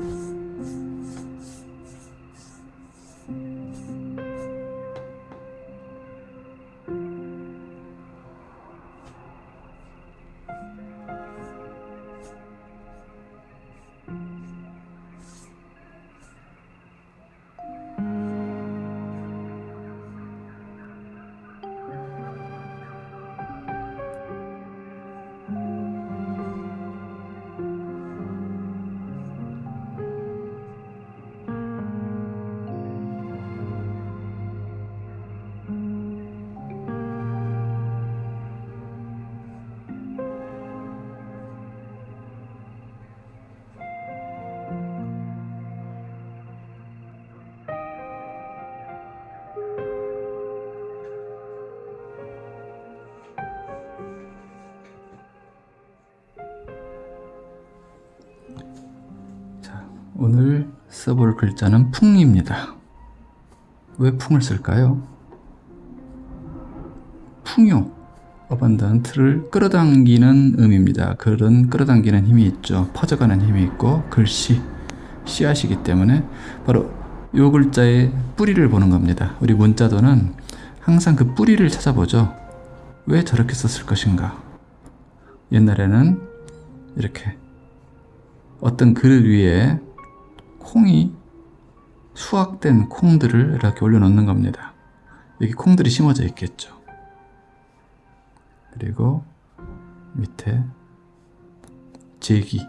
うん。 오늘 써볼 글자는 풍입니다. 왜 풍을 쓸까요? 풍요, 어반던트를 끌어당기는 의미입니다. 글은 끌어당기는 힘이 있죠. 퍼져가는 힘이 있고 글씨, 씨앗이기 때문에 바로 요 글자의 뿌리를 보는 겁니다. 우리 문자도는 항상 그 뿌리를 찾아보죠. 왜 저렇게 썼을 것인가? 옛날에는 이렇게 어떤 그릇 위에 콩이 수확된 콩들을 이렇게 올려놓는 겁니다. 여기 콩들이 심어져 있겠죠. 그리고 밑에 제기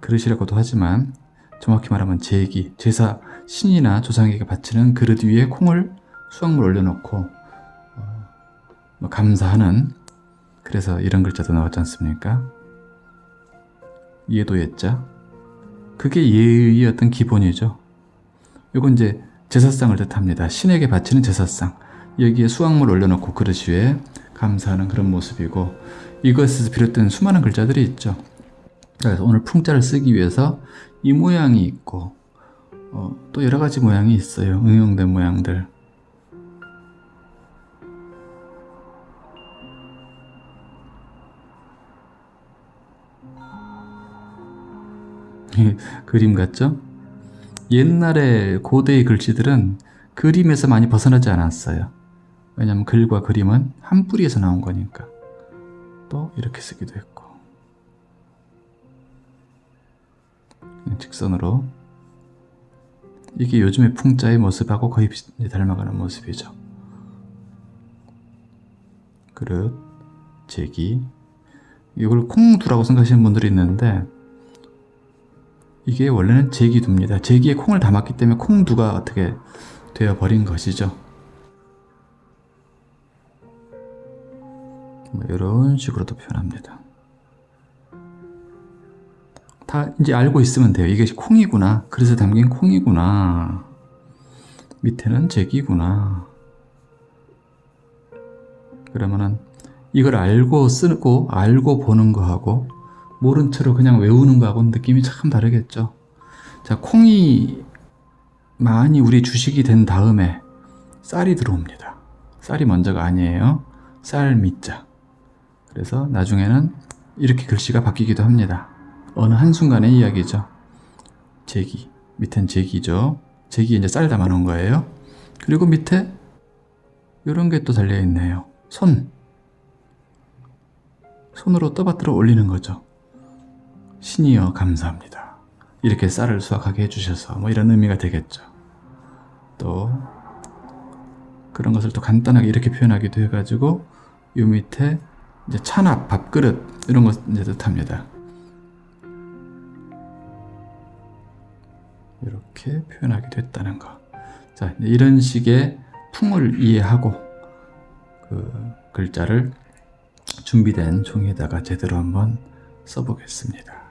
그릇이라고도 하지만 정확히 말하면 제기 제사 신이나 조상에게 바치는 그릇 위에 콩을 수확물 올려놓고 어, 뭐 감사하는 그래서 이런 글자도 나왔지 않습니까? 예도 예자 그게 예의 어떤 기본이죠. 요건 이제 제사상을 뜻합니다. 신에게 바치는 제사상. 여기에 수확물 올려놓고 그릇 위에 감사하는 그런 모습이고 이것에서 비롯된 수많은 글자들이 있죠. 그래서 오늘 풍자를 쓰기 위해서 이 모양이 있고 어, 또 여러 가지 모양이 있어요. 응용된 모양들 그림 같죠? 옛날에 고대의 글씨들은 그림에서 많이 벗어나지 않았어요. 왜냐하면 글과 그림은 한 뿌리에서 나온 거니까. 또 이렇게 쓰기도 했고. 직선으로. 이게 요즘의 풍자의 모습하고 거의 닮아가는 모습이죠. 그릇, 제기. 이걸 콩두라고 생각하시는 분들이 있는데 이게 원래는 제기두입니다. 제기에 콩을 담았기 때문에 콩두가 어떻게 되어버린 것이죠. 뭐 이런 식으로도 표현합니다. 다 이제 알고 있으면 돼요. 이게 콩이구나. 그래서 담긴 콩이구나. 밑에는 제기구나. 그러면은 이걸 알고 쓰고 알고 보는 거하고 모른 채로 그냥 외우는 거하고는 느낌이 참 다르겠죠. 자, 콩이 많이 우리 주식이 된 다음에 쌀이 들어옵니다. 쌀이 먼저가 아니에요. 쌀 밑자. 그래서 나중에는 이렇게 글씨가 바뀌기도 합니다. 어느 한순간의 이야기죠. 제기. 밑엔 제기죠. 제기에 이제 쌀 담아 놓은 거예요. 그리고 밑에 이런 게 또 달려 있네요. 손. 손으로 떠받들어 올리는 거죠. 신이여 감사합니다. 이렇게 쌀을 수확하게 해주셔서 뭐 이런 의미가 되겠죠. 또 그런 것을 또 간단하게 이렇게 표현하기도 해가지고 요 밑에 이제 찬압, 밥그릇 이런 것 이제 뜻합니다. 이렇게 표현하기도 했다는 거. 자, 이런 식의 풍을 이해하고 그 글자를 준비된 종이에다가 제대로 한번 써보겠습니다.